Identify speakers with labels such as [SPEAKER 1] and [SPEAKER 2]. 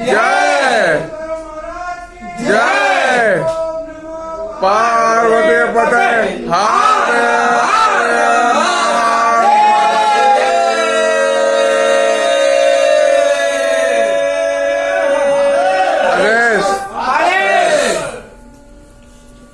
[SPEAKER 1] जय जय पार्वती पटेल हाथ